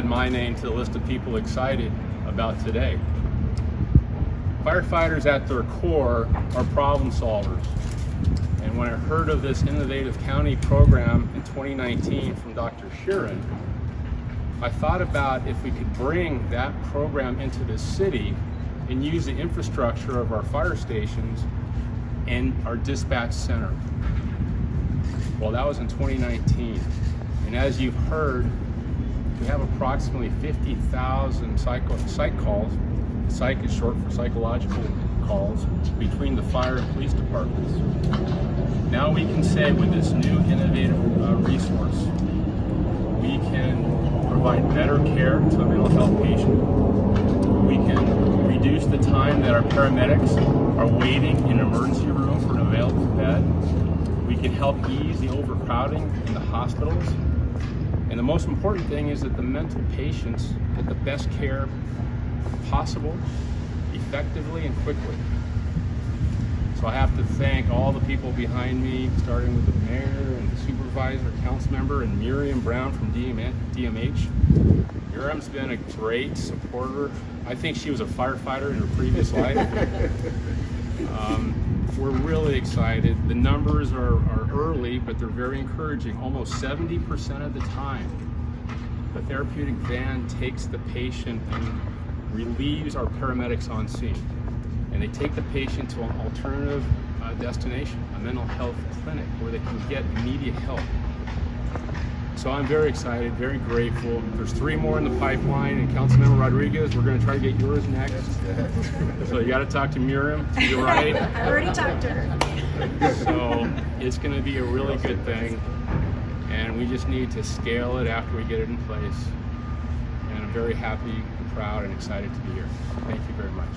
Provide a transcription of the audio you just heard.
add my name to the list of people excited about today. Firefighters at their core are problem solvers. And when I heard of this innovative county program in 2019 from Dr. Sherin, I thought about if we could bring that program into the city and use the infrastructure of our fire stations and our dispatch center. Well, that was in 2019. And as you've heard, we have approximately 50,000 psych calls. Psych is short for psychological calls between the fire and police departments. Now we can say with this new innovative uh, resource, we can provide better care to a mental health patient. We can reduce the time that our paramedics are waiting in an emergency room for an available bed. We can help ease the overcrowding in the hospitals. Most important thing is that the mental patients get the best care possible, effectively and quickly. So I have to thank all the people behind me, starting with the mayor and the supervisor, council member, and Miriam Brown from DMH. Miriam's been a great supporter. I think she was a firefighter in her previous life. Um, we're really excited. The numbers are, are early, but they're very encouraging. Almost 70% of the time, the therapeutic van takes the patient and relieves our paramedics on scene. And they take the patient to an alternative uh, destination, a mental health clinic, where they can get immediate help. So I'm very excited, very grateful. There's three more in the pipeline, and Councilmember Rodriguez, we're going to try to get yours next. So you got to talk to Miriam to your right. I already talked to her. So it's going to be a really good thing, and we just need to scale it after we get it in place. And I'm very happy, proud, and excited to be here. Thank you very much.